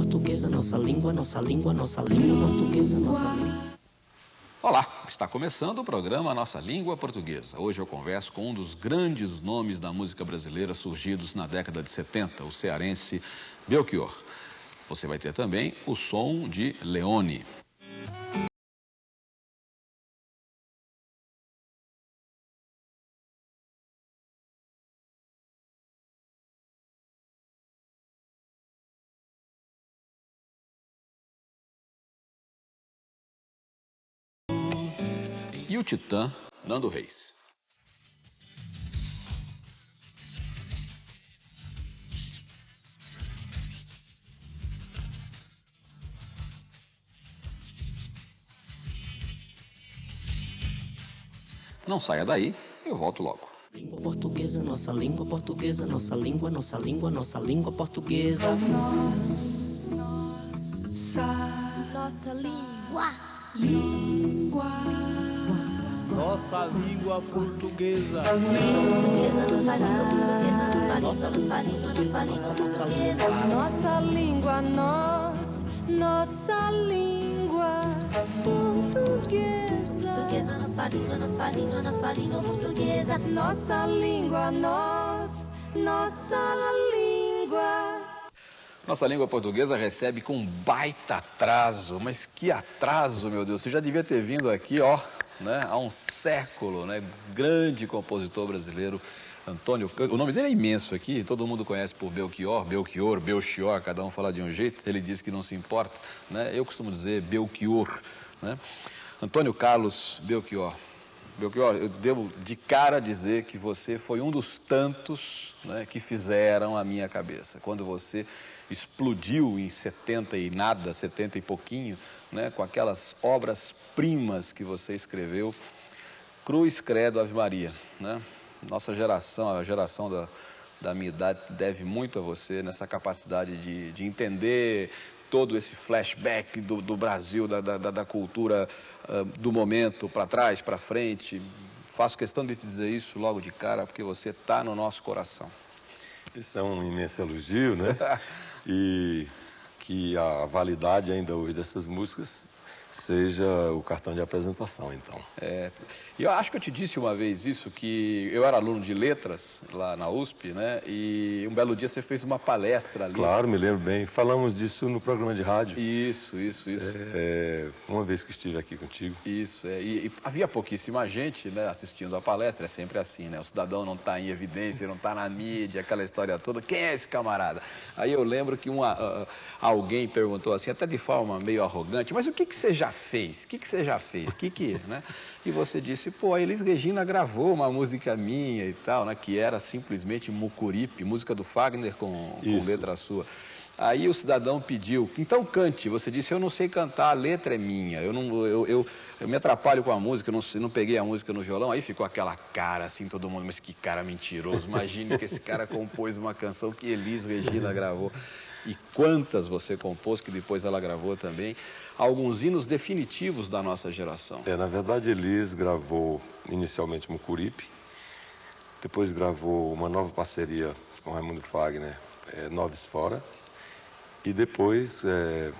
portuguesa, nossa língua, nossa língua, nossa língua portuguesa, nossa língua. Olá, está começando o programa Nossa Língua Portuguesa. Hoje eu converso com um dos grandes nomes da música brasileira surgidos na década de 70, o cearense Belchior. Você vai ter também o som de Leone. Titã Nando Reis. Não saia daí, eu volto logo. Língua portuguesa, nossa língua portuguesa, nossa língua, nossa língua, nossa língua portuguesa. Nossa, nossa língua. Língua. Nossa língua portuguesa. Nossa língua portuguesa. Nossa língua portuguesa. Nossa língua. Nossa língua, nós, nossa língua portuguesa. Portuguesa, nossa língua, nossa língua, nossa língua portuguesa. Nossa língua, nós, nossa língua. Nossa língua portuguesa recebe com um baita atraso, mas que atraso, meu Deus. Você já devia ter vindo aqui, ó, né, há um século, né? Grande compositor brasileiro, Antônio. O nome dele é imenso aqui, todo mundo conhece por Belchior, Belchior, Belchior, cada um fala de um jeito, ele diz que não se importa, né? Eu costumo dizer Belchior, né? Antônio Carlos Belchior. Belchior, eu devo de cara dizer que você foi um dos tantos né, que fizeram a minha cabeça. Quando você explodiu em 70 e nada, 70 e pouquinho, né, com aquelas obras-primas que você escreveu, Cruz, Credo, Ave Maria. Né? Nossa geração, a geração da, da minha idade, deve muito a você nessa capacidade de, de entender todo esse flashback do, do Brasil, da, da, da cultura uh, do momento, para trás, para frente. Faço questão de te dizer isso logo de cara, porque você está no nosso coração. Isso é um imenso elogio, né? e que a validade ainda hoje dessas músicas seja o cartão de apresentação, então. É, eu acho que eu te disse uma vez isso, que eu era aluno de letras lá na USP, né? E um belo dia você fez uma palestra ali. Claro, me lembro bem. Falamos disso no programa de rádio. Isso, isso, isso. É, uma vez que estive aqui contigo. Isso, é. E, e havia pouquíssima gente, né, assistindo a palestra, é sempre assim, né? O cidadão não está em evidência, não está na mídia, aquela história toda. Quem é esse camarada? Aí eu lembro que uma, uh, alguém perguntou assim, até de forma meio arrogante, mas o que, que você já fez? O que, que você já fez? Que que, né? E você disse, pô, a Elis Regina gravou uma música minha e tal, né? Que era simplesmente Mucuripe, música do Fagner com, com letra sua. Aí o cidadão pediu, então cante. Você disse, eu não sei cantar, a letra é minha. Eu, não, eu, eu, eu me atrapalho com a música, não, não peguei a música no violão. Aí ficou aquela cara assim, todo mundo, mas que cara mentiroso. Imagine que esse cara compôs uma canção que Elis Regina gravou. E quantas você compôs, que depois ela gravou também. Alguns hinos definitivos da nossa geração. É, na verdade, Elis gravou inicialmente Mucuripe, depois gravou uma nova parceria com Raimundo Fagner, é, Noves Fora, e depois é,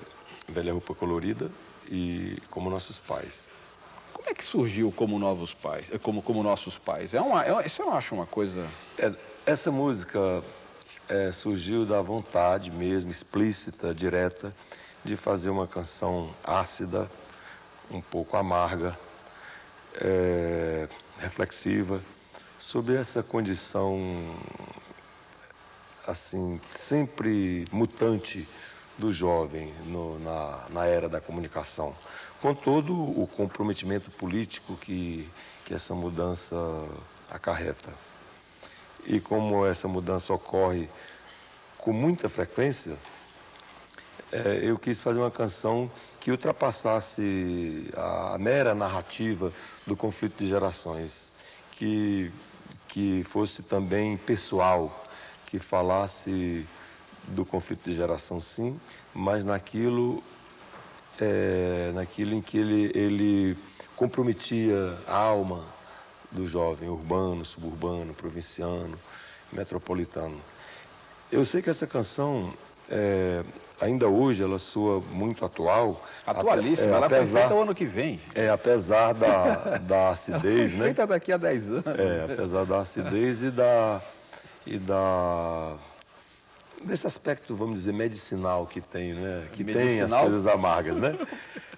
Velha Roupa Colorida e Como Nossos Pais. Como é que surgiu como novos pais, é, como, como nossos pais? É uma, é, isso eu acho uma coisa. É, essa música é, surgiu da vontade mesmo, explícita, direta, de fazer uma canção ácida, um pouco amarga, é, reflexiva, sobre essa condição assim sempre mutante do jovem no, na, na era da comunicação, com todo o comprometimento político que, que essa mudança acarreta. E como essa mudança ocorre com muita frequência, é, eu quis fazer uma canção que ultrapassasse a mera narrativa do conflito de gerações, que, que fosse também pessoal, que falasse do conflito de geração, sim, mas naquilo, é, naquilo em que ele, ele comprometia a alma do jovem, urbano, suburbano, provinciano, metropolitano. Eu sei que essa canção é, ainda hoje ela soa muito atual. Atualíssima, é, ela foi apesar, feita o ano que vem. É, apesar da, da acidez, né? Feita daqui a 10 anos. É, apesar da acidez e da e da desse aspecto, vamos dizer, medicinal que tem, né? Que tem as Medicinal? coisas amargas, né?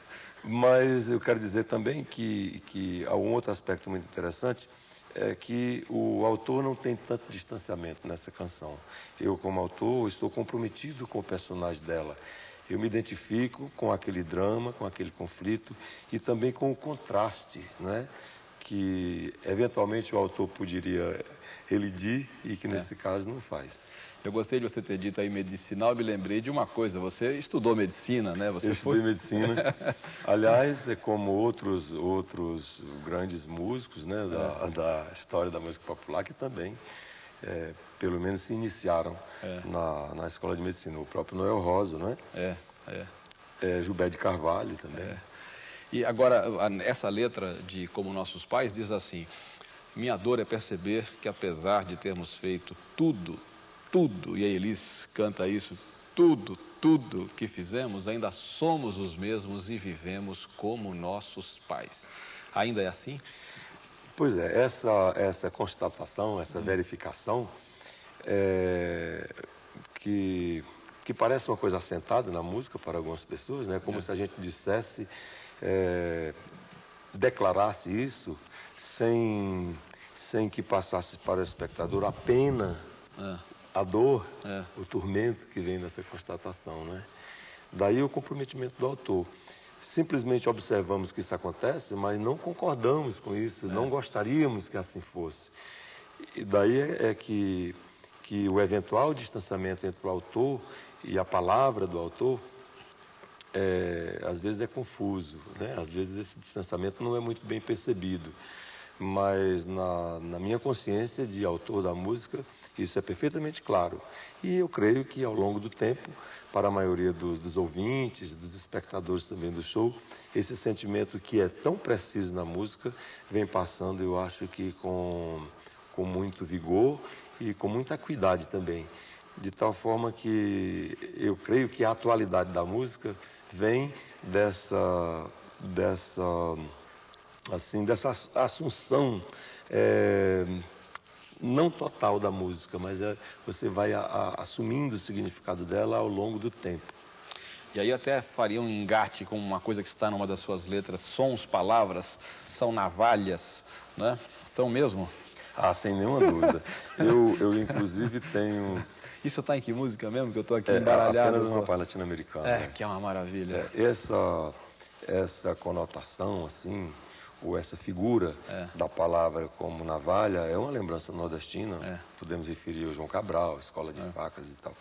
Mas eu quero dizer também que, que há um outro aspecto muito interessante, é que o autor não tem tanto distanciamento nessa canção. Eu, como autor, estou comprometido com o personagem dela. Eu me identifico com aquele drama, com aquele conflito e também com o contraste, né? que eventualmente o autor poderia relidir e que nesse caso não faz. Eu gostei de você ter dito aí medicinal, eu me lembrei de uma coisa. Você estudou medicina, né? Você Eu estudei medicina. Aliás, é como outros, outros grandes músicos né, da, da história da música popular que também, é, pelo menos, se iniciaram na, na escola de medicina. O próprio Noel Rosa, né? É, é. É, Gilberto de Carvalho também. E agora, essa letra de Como Nossos Pais diz assim: Minha dor é perceber que apesar de termos feito tudo, tudo, e a Elis canta isso, tudo, tudo que fizemos, ainda somos os mesmos e vivemos como nossos pais. Ainda é assim? Pois é, essa, essa constatação, essa verificação, é, que, que parece uma coisa assentada na música para algumas pessoas, né? como se a gente dissesse, é, declarasse isso sem, sem que passasse para o espectador a pena, Ah, a dor, É. o tormento que vem dessa constatação. Né? Daí o comprometimento do autor. Simplesmente observamos que isso acontece, mas não concordamos com isso, não gostaríamos que assim fosse. E daí é, é que, que o eventual distanciamento entre o autor e a palavra do autor, é, às vezes é confuso, né? às vezes esse distanciamento não é muito bem percebido. Mas na, na minha consciência de autor da música, isso é perfeitamente claro. E eu creio que ao longo do tempo, para a maioria dos, dos ouvintes, dos espectadores também do show, esse sentimento que é tão preciso na música vem passando, eu acho que com, com muito vigor e com muita acuidade também. De tal forma que eu creio que a atualidade da música vem dessa, dessa assim, dessa ass- assunção é, não total da música, mas é, você vai a- a- assumindo o significado dela ao longo do tempo. E aí até faria um engate com uma coisa que está numa das suas letras, sons, palavras, são navalhas, né? São mesmo? Ah, sem nenhuma dúvida. Eu, eu inclusive, tenho Isso está em que música mesmo? Que eu estou aqui é, embaralhado. apenas uma palha latino-americana. É, né? que é uma maravilha. É, essa, essa conotação, assim, ou essa figura É. da palavra como navalha, é uma lembrança nordestina. É. Podemos referir ao João Cabral, escola de facas e tal.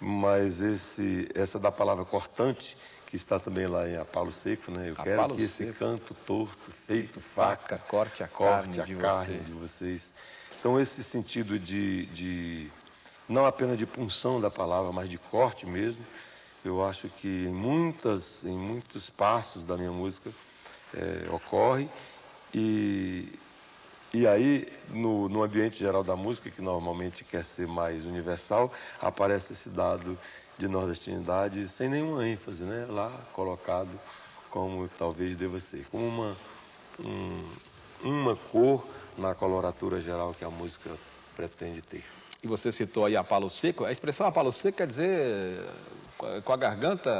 Mas esse, essa da palavra cortante, que está também lá em Apalo Seco, né? Eu Apalo quero que esse Seco. canto torto, feito Faca, faca, corte a corte carne a de carne vocês. de vocês. Então, esse sentido de, de não apenas de punção da palavra, mas de corte mesmo, eu acho que em, muitas, em muitos passos da minha música eh, ocorre. E, e aí, no, no ambiente geral da música, que normalmente quer ser mais universal, aparece esse dado de nordestinidade sem nenhuma ênfase, né? lá colocado como talvez deva ser, como uma, um- uma cor na coloratura geral que a música pretende ter. E você citou aí a palo seco. A expressão a palo seco quer dizer com a- com a garganta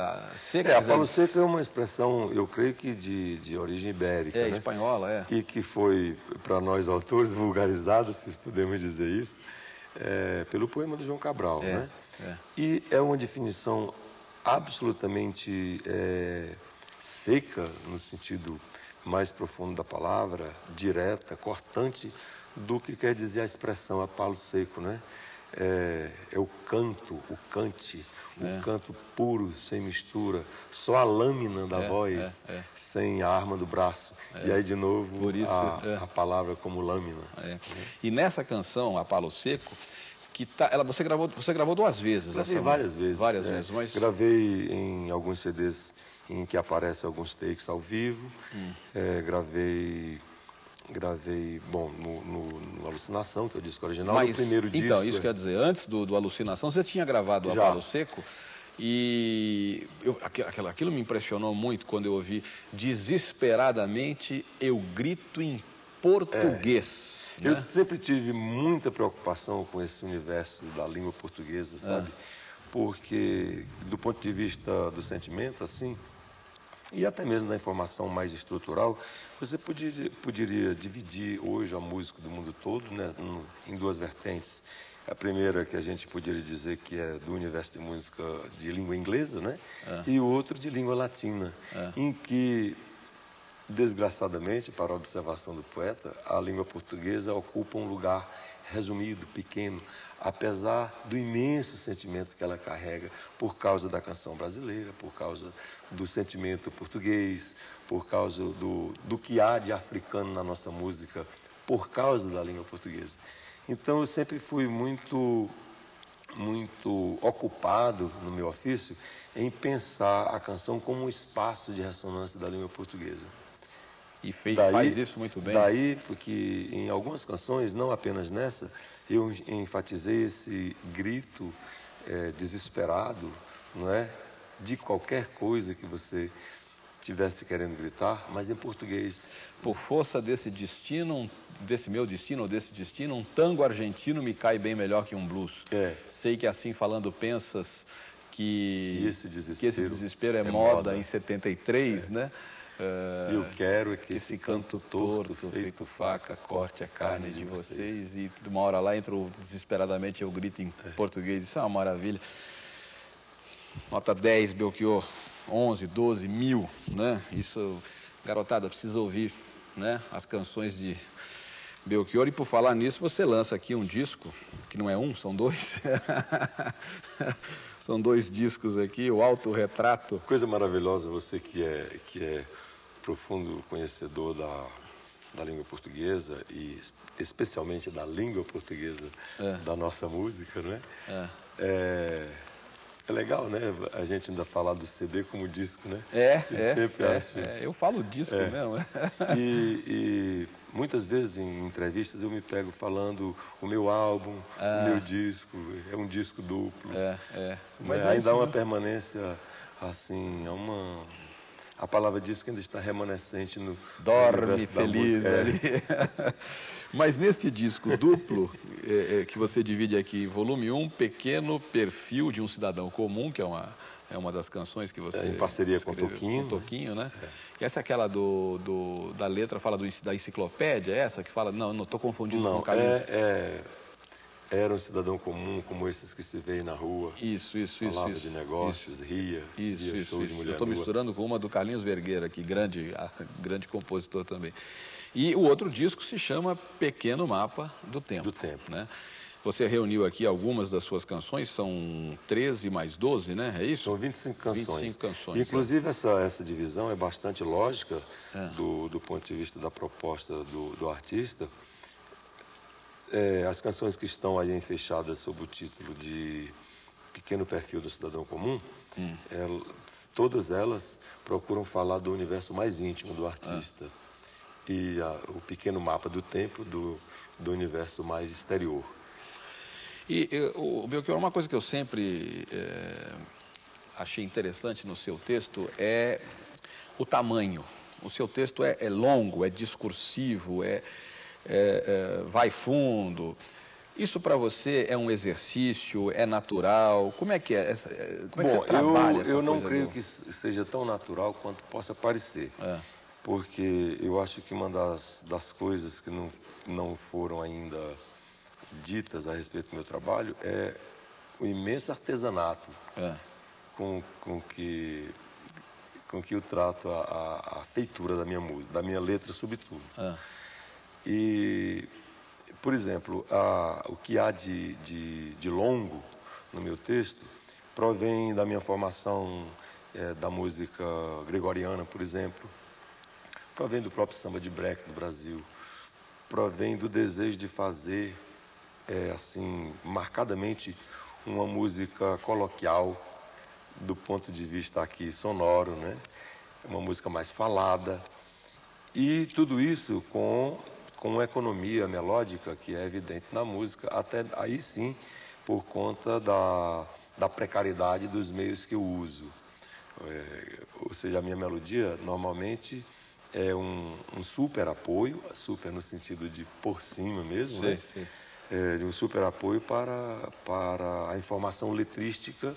seca. É, quer a dizer, palo seco é uma expressão, eu creio que de, de origem ibérica, É, né? espanhola, é. e que foi, para nós autores, vulgarizada, se podemos dizer isso, é, pelo poema do João Cabral. É, né? é. E é uma definição absolutamente é, seca, no sentido mais profundo da palavra, direta, cortante, do que quer dizer a expressão a palo seco. Né? É, é o canto, o cante, É. o canto puro, sem mistura, só a lâmina da É, voz, é, é. sem a arma do braço. E aí, de novo, Por isso, a, é. a palavra como lâmina. É. E nessa canção, a Palo Seco, que tá, ela, você, gravou, você gravou duas vezes Gravei essa várias vezes. Várias é. vezes, mas. Gravei em alguns CDs em que aparecem alguns takes ao vivo. Hum. É, gravei gravei, bom, no, no, no Alucinação, que é o disco original, Mas, no primeiro disco. então, isso quer dizer, antes do, do Alucinação, você tinha gravado o Já. Apalo Seco e eu, aqu- aquilo, aquilo me impressionou muito quando eu ouvi desesperadamente eu grito em português. Eu né? sempre tive muita preocupação com esse universo da língua portuguesa, É. sabe? Porque, do ponto de vista do sentimento, assim, e até mesmo da informação mais estrutural, você poderia, poderia dividir hoje a música do mundo todo né, em duas vertentes. A primeira que a gente poderia dizer que é do universo de música de língua inglesa, né? É. E o outro de língua latina, É. em que Desgraçadamente, para a observação do poeta, a língua portuguesa ocupa um lugar resumido, pequeno, apesar do imenso sentimento que ela carrega por causa da canção brasileira, por causa do sentimento português, por causa do, do que há de africano na nossa música, por causa da língua portuguesa. Então, eu sempre fui muito muito ocupado no meu ofício em pensar a canção como um espaço de ressonância da língua portuguesa. E fez, Daí- faz isso muito bem. Daí, porque em algumas canções, não apenas nessa, eu enfatizei esse grito eh, desesperado, não é? De qualquer coisa que você tivesse querendo gritar, mas em português. Por força desse destino, desse meu destino ou desse destino, um tango argentino me cai bem melhor que um blues. É. Sei que assim falando pensas que, E esse desespero que esse desespero é, é moda, moda. em 73, né? Eh, Eu quero é que esse canto torto, feito faca, corte a carne de vocês. E de uma hora lá entra o desesperadamente eu grito em português. Isso é uma maravilha. Nota 10, Belchior. 11, 12, mil, né? Isso, garotada, precisa ouvir, né? As canções de Belchior. E por falar nisso, você lança aqui um disco, que não é um, são dois. são dois discos aqui, o Autorretrato. Coisa maravilhosa, você que é, que é profundo conhecedor da, da língua portuguesa e es- especialmente da língua portuguesa É. da nossa música, não é? É. É, é legal, né? A gente ainda falar do CD como disco, né? É, Eu é, sempre é, acho. é, eu falo disco É. mesmo. é. E, e muitas vezes em entrevistas eu me pego falando o meu álbum, Ah. o meu disco, é um disco duplo. É, é. Mas é ainda há uma mesmo. permanência, assim, há uma. A palavra disco ainda está remanescente no. Dorme feliz. É. ali. Mas neste disco duplo, é, é, que você divide aqui, volume 1, Pequeno Perfil de um Cidadão Comum, que é uma, é uma das canções que você É, em parceria com o Toquinho, Com o Toquinho, né? E essa é aquela do, do- da letra, fala do, da enciclopédia, é essa que fala... Não, não estou confundindo com Não, o Carlinhos. é, é, era um cidadão comum, como esses que se vê na rua. Isso, isso, isso. falava isso, de negócios, ria, Isso, via isso, de isso. mulher Eu estou misturando com uma do Carlinhos Vergueira, aqui, grande, grande compositor também. E o outro disco se chama Pequeno Mapa do Tempo. Do Tempo. Né? Você reuniu aqui algumas das suas canções, são 13 mais 12, né? É isso? São 25 canções. 25 canções, Inclusive, essa, essa divisão é bastante lógica É. do, do ponto de vista da proposta do, do artista. É, as canções que estão aí fechadas sob o título de Pequeno Perfil do Cidadão Comum, Hum. el- todas elas procuram falar do universo mais íntimo do artista. E a- o pequeno mapa do tempo do, do universo mais exterior. E eh, o Belchior, uma coisa que eu sempre eh, achei interessante no seu texto é o tamanho. O seu texto é, é longo, é discursivo, é, é- é- vai fundo. Isso para você é um exercício, é natural? Como é que é? Essa, eh, como é que Bom, você trabalha eu, essa eu não creio do- que seja tão natural quanto possa parecer. É. Porque eu acho que uma das, das coisas que não, não foram ainda ditas a respeito do meu trabalho é o imenso artesanato É. com, com, que, com que eu trato a, a- a feitura da minha música, da minha letra, sobretudo. É. E, por exemplo, a- o que há de, de, de longo no meu texto provém da minha formação eh, da música gregoriana, por exemplo, provém do próprio samba de break do Brasil, provém do desejo de fazer, eh, assim, marcadamente uma música coloquial do ponto de vista aqui sonoro, né? Uma música mais falada, e tudo isso com com uma economia melódica que é evidente na música, até aí sim, por conta da, da precariedade dos meios que eu uso. É, ou seja, a minha melodia normalmente é um, um, super apoio, super no sentido de por cima mesmo, sim, né? Sim. É, de um super apoio para, para a informação letrística,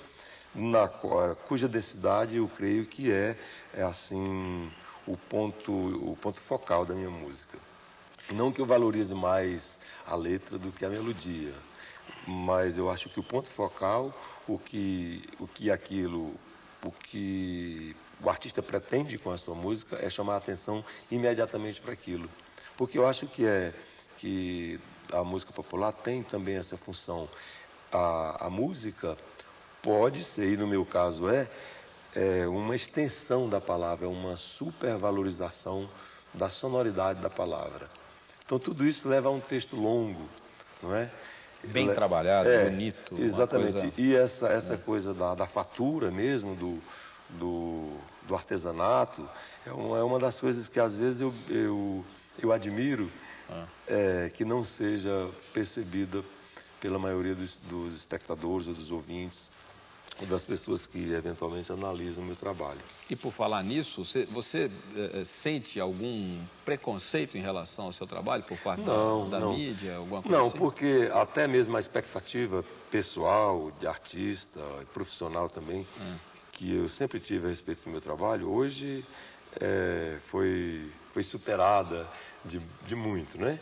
na, cuja densidade eu creio que é, é assim o ponto, o ponto focal da minha música. Não que eu valorize mais a letra do que a melodia, mas eu acho que o ponto focal, o que, o que aquilo, o que o artista pretende com a sua música é chamar a atenção imediatamente para aquilo. Porque eu acho que é que a música popular tem também essa função. A, a música pode ser, e no meu caso é, é uma extensão da palavra, uma supervalorização da sonoridade da palavra. Então tudo isso leva a um texto longo, não é? Bem Le... trabalhado, é, bonito. Exatamente. Coisa... E essa, essa é. coisa da, da fatura mesmo, do, do, do artesanato, é uma, é uma das coisas que às vezes eu, eu, eu admiro ah. é, que não seja percebida pela maioria dos, dos espectadores ou dos ouvintes das pessoas que eventualmente analisam o meu trabalho. E por falar nisso, você, você é, sente algum preconceito em relação ao seu trabalho por parte não, da, da não. mídia, alguma coisa Não, assim? porque até mesmo a expectativa pessoal, de artista, profissional também, hum. que eu sempre tive a respeito do meu trabalho, hoje é, foi, foi superada de, de muito, né?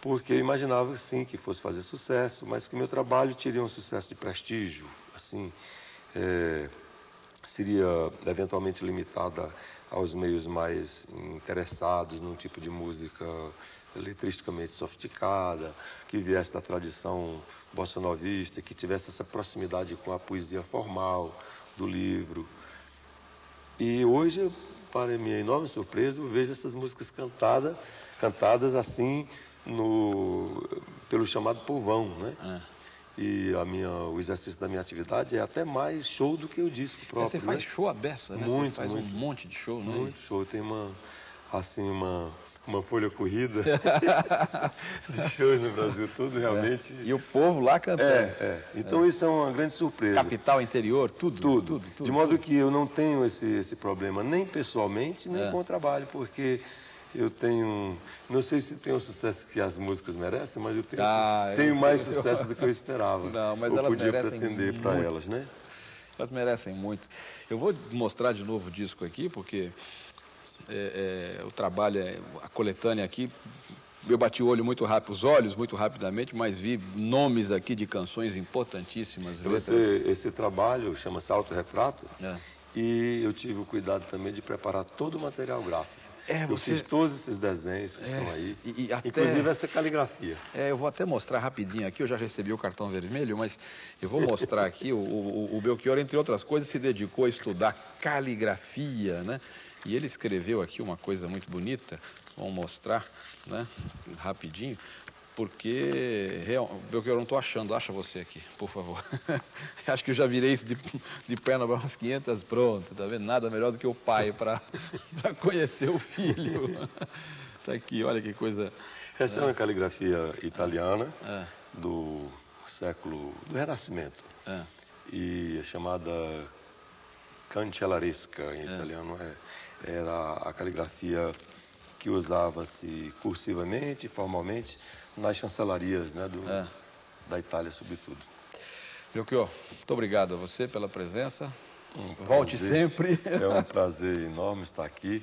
Porque eu imaginava, sim, que fosse fazer sucesso, mas que o meu trabalho teria um sucesso de prestígio, assim, é, seria eventualmente limitada aos meios mais interessados num tipo de música letristicamente sofisticada, que viesse da tradição bossa novista, que tivesse essa proximidade com a poesia formal do livro. E hoje, para minha enorme surpresa, eu vejo essas músicas cantadas, cantadas assim no, pelo chamado povão, né? É. E a minha, o exercício da minha atividade é até mais show do que o disco próprio. Você faz né? show a beça, né? Muito, Você faz muito, um monte de show, né? Muito show. Tem uma, assim, uma, uma folha corrida de shows no Brasil todo, realmente. É. E o povo lá cantando. É, é. Então é. isso é uma grande surpresa. Capital, interior, tudo. Tudo. tudo, tudo de modo tudo. que eu não tenho esse, esse problema, nem pessoalmente, nem É. com o trabalho, porque eu tenho. Não sei se tem o sucesso que as músicas merecem, mas eu tenho, Ah, eu- tenho mais sucesso do que eu esperava. Não, mas eu elas podia merecem pretender para muito. elas, né? Elas merecem muito. Eu vou mostrar de novo o disco aqui, porque é, é, o trabalho, é, a coletânea aqui, eu bati o olho muito rápido, os olhos muito rapidamente, mas vi nomes aqui de canções importantíssimas. Esse, esse trabalho chama-se Autorretrato É. e eu tive o cuidado também de preparar todo o material gráfico. É, Eu você- fiz todos esses desenhos que É, estão aí, e- e até- inclusive essa caligrafia. É, eu vou até mostrar rapidinho aqui, eu já recebi o cartão vermelho, mas eu vou mostrar aqui, o, o, o Belchior, entre outras coisas, se dedicou a estudar caligrafia, né? E ele escreveu aqui uma coisa muito bonita, vamos mostrar, né? Rapidinho, porque, real, Belchior, eu não estou achando, acha você aqui, por favor. Acho que eu já virei isso de, de perna para umas 500, pronto, tá vendo? Nada melhor do que o pai para conhecer o filho. Tá aqui, olha que coisa... Essa é uma caligrafia italiana É, do século do Renascimento é. e é chamada cancellaresca em É. italiano é, era a caligrafia que usava-se cursivamente, formalmente nas chancelarias, né, do, É. da Itália sobretudo. Belchior, muito obrigado a você pela presença. Um Volte sempre. É um prazer enorme estar aqui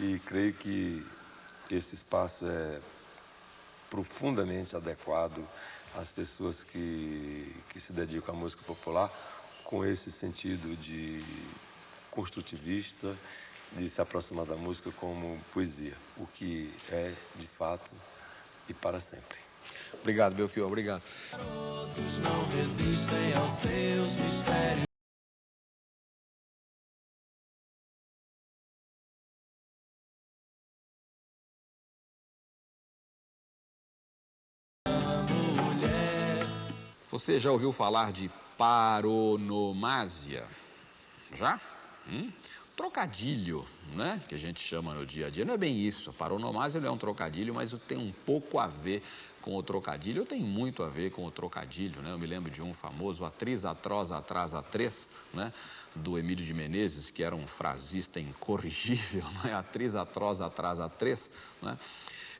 e creio que esse espaço é profundamente adequado às pessoas que, que se dedicam à música popular com esse sentido de construtivista, de se aproximar da música como poesia, o que é de fato e para sempre. Obrigado, Belchior, obrigado. Outros não resistem aos seus mistérios. Você já ouviu falar de paronomásia? Já? Hum? Trocadilho, né? Que a gente chama no dia a dia. Não é bem isso. A não é um trocadilho, mas tem um pouco a ver com o trocadilho. Tenho muito a ver com o trocadilho, né? Eu me lembro de um famoso, atriz, atroz, atrás, a três, né? Do Emílio de Menezes, que era um frasista incorrigível, né? Atriz, atroz, atrás, a três, né?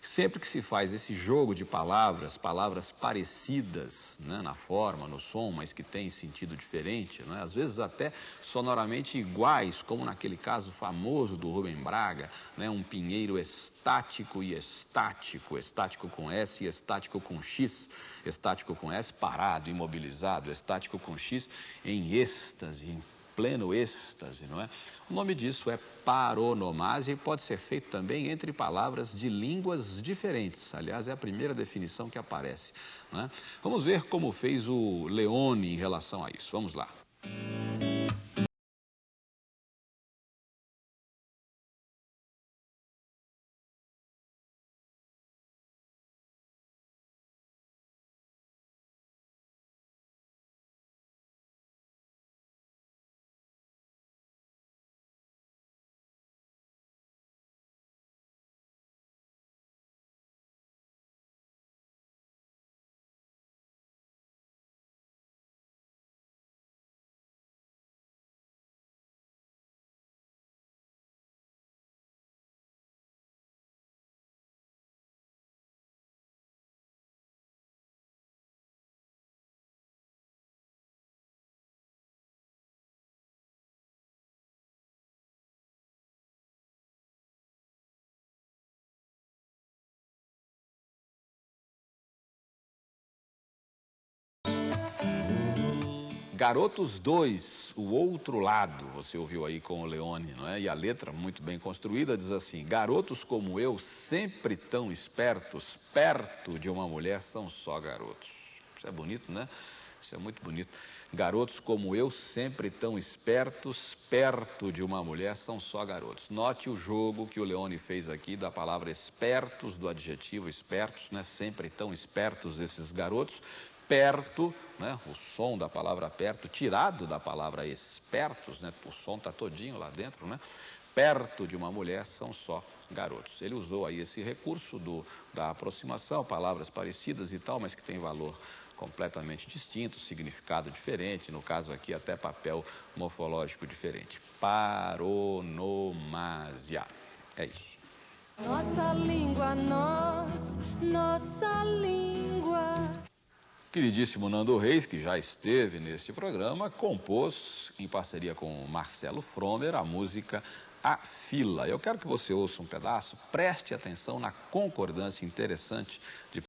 Sempre que se faz esse jogo de palavras, palavras parecidas né, na forma, no som, mas que têm sentido diferente, né, às vezes até sonoramente iguais, como naquele caso famoso do Rubem Braga, né, um pinheiro estático e estático, estático com S e estático com X, estático com S parado, imobilizado, estático com X em êxtase, em pleno êxtase, não é? O nome disso é paronomásia e pode ser feito também entre palavras de línguas diferentes. Aliás, é a primeira definição que aparece. É? Vamos ver como fez o Leone em relação a isso. Vamos lá. Garotos 2, o outro lado, você ouviu aí com o Leone, não é? E a letra, muito bem construída, diz assim: Garotos como eu, sempre tão espertos, perto de uma mulher são só garotos. Isso é bonito, né? Isso é muito bonito. Garotos como eu, sempre tão espertos, perto de uma mulher, são só garotos. Note o jogo que o Leone fez aqui da palavra espertos, do adjetivo espertos, né? Sempre tão espertos esses garotos, perto, né, o som da palavra perto, tirado da palavra espertos, né, o som está todinho lá dentro, né, perto de uma mulher são só garotos. Ele usou aí esse recurso do, da aproximação, palavras parecidas e tal, mas que tem valor completamente distinto, significado diferente, no caso aqui até papel morfológico diferente. Paronomásia. É isso. Nossa língua, nós, nossa língua. Queridíssimo Nando Reis, que já esteve neste programa, compôs, em parceria com Marcelo Fromer, a música A Fila. Eu quero que você ouça um pedaço, preste atenção na concordância interessante de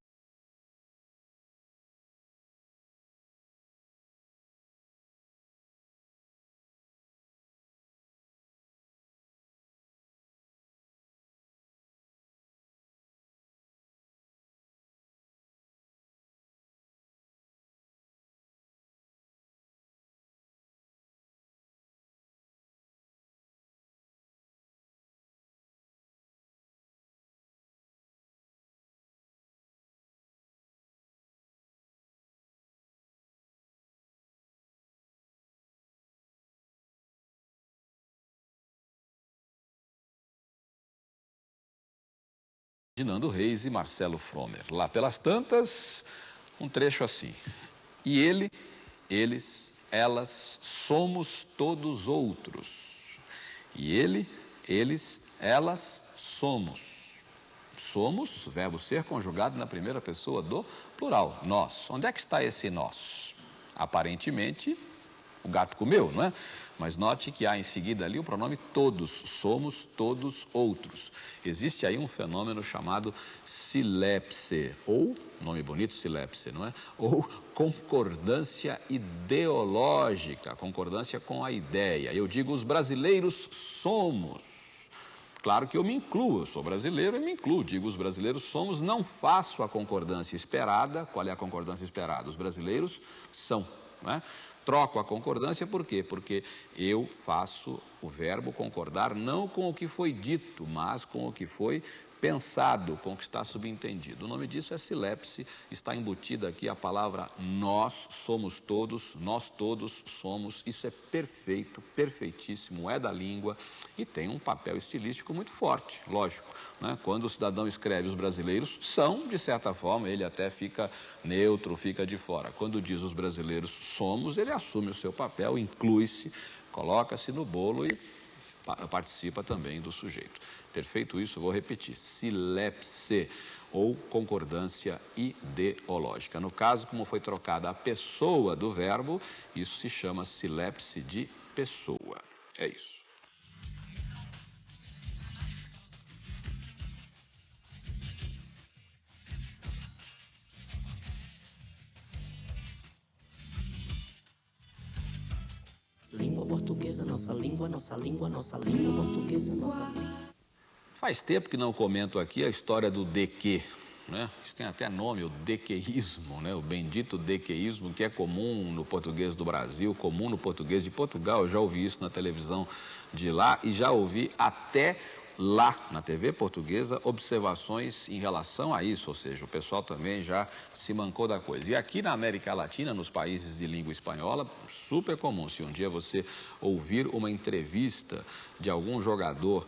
de Nando Reis e Marcelo Fromer. Lá pelas tantas, um trecho assim. E ele, eles, elas, somos todos outros. E ele, eles, elas, somos. Somos, verbo ser conjugado na primeira pessoa do plural, nós. Onde é que está esse nós? Aparentemente, o gato comeu, não é? Mas note que há em seguida ali o pronome todos, somos todos outros. Existe aí um fenômeno chamado silepse, ou, nome bonito, silepse, não é? Ou concordância ideológica, concordância com a ideia. Eu digo, os brasileiros somos. Claro que eu me incluo, eu sou brasileiro e me incluo. Digo, os brasileiros somos, não faço a concordância esperada. Qual é a concordância esperada? Os brasileiros são. Não é? Troco a concordância por quê? Porque eu faço o verbo concordar não com o que foi dito, mas com o que foi pensado, com o que está subentendido. O nome disso é silepse, está embutida aqui a palavra nós somos todos, nós todos somos. Isso é perfeito, perfeitíssimo, é da língua e tem um papel estilístico muito forte, lógico. Né? Quando o cidadão escreve os brasileiros são, de certa forma, ele até fica neutro, fica de fora. Quando diz os brasileiros somos, ele assume o seu papel, inclui-se, coloca-se no bolo e participa também do sujeito. Ter feito isso, vou repetir, silepse ou concordância ideológica. No caso, como foi trocada a pessoa do verbo, isso se chama silepse de pessoa. É isso. Portuguesa, nossa língua, nossa língua, nossa língua portuguesa, nossa língua. Faz tempo que não comento aqui a história do DQ. Né? Isso tem até nome, o dequeísmo, né? o bendito dequeísmo, que é comum no português do Brasil, comum no português de Portugal. Eu já ouvi isso na televisão de lá e já ouvi até lá na TV portuguesa observações em relação a isso, ou seja, o pessoal também já se mancou da coisa. E aqui na América Latina, nos países de língua espanhola, super comum. Se um dia você ouvir uma entrevista de algum jogador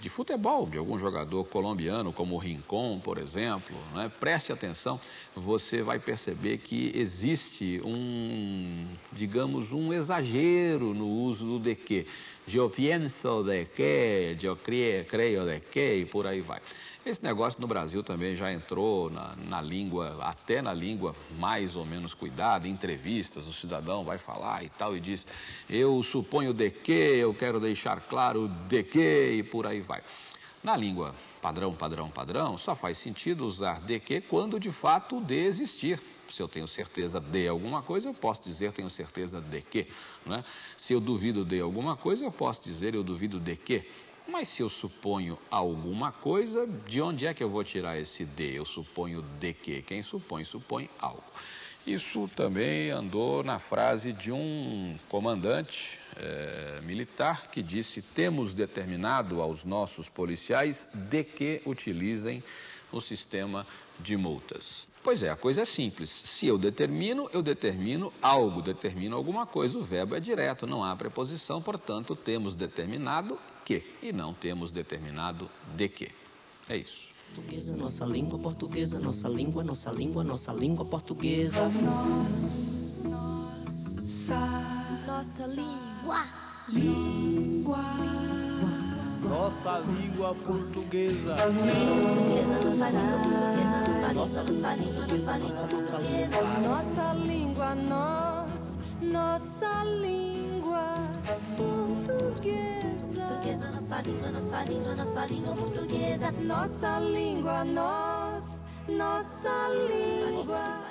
de futebol, de algum jogador colombiano, como o Rincon, por exemplo, né? preste atenção, você vai perceber que existe um, digamos, um exagero no uso do de que. Eu pienso de que, eu creio de que, e por aí vai. Esse negócio no Brasil também já entrou na, na, língua, até na língua mais ou menos cuidada, entrevistas, o cidadão vai falar e tal, e diz, eu suponho de que, eu quero deixar claro de que, e por aí vai. Na língua padrão, padrão, padrão, só faz sentido usar de que quando de fato de existir. Se eu tenho certeza de alguma coisa, eu posso dizer tenho certeza de que. Né? Se eu duvido de alguma coisa, eu posso dizer eu duvido de que. Mas se eu suponho alguma coisa, de onde é que eu vou tirar esse de? Eu suponho de que? Quem supõe, supõe algo. Isso também andou na frase de um comandante é, militar que disse: temos determinado aos nossos policiais de que utilizem o sistema de multas. Pois é, a coisa é simples. Se eu determino, eu determino algo, determino alguma coisa. O verbo é direto, não há preposição, portanto, temos determinado que e não temos determinado de que. É isso. Portuguesa, nossa língua portuguesa, nossa língua, nossa língua, nossa língua portuguesa. Nossa, nossa língua. Língua. Nossa língua portuguesa. Nossa língua, nossa língua, nossa língua, Nossa língua, nós, nossa língua portuguesa. Portuguesa, nossa língua, nossa língua, nossa língua portuguesa. Nossa língua, nós, nossa língua.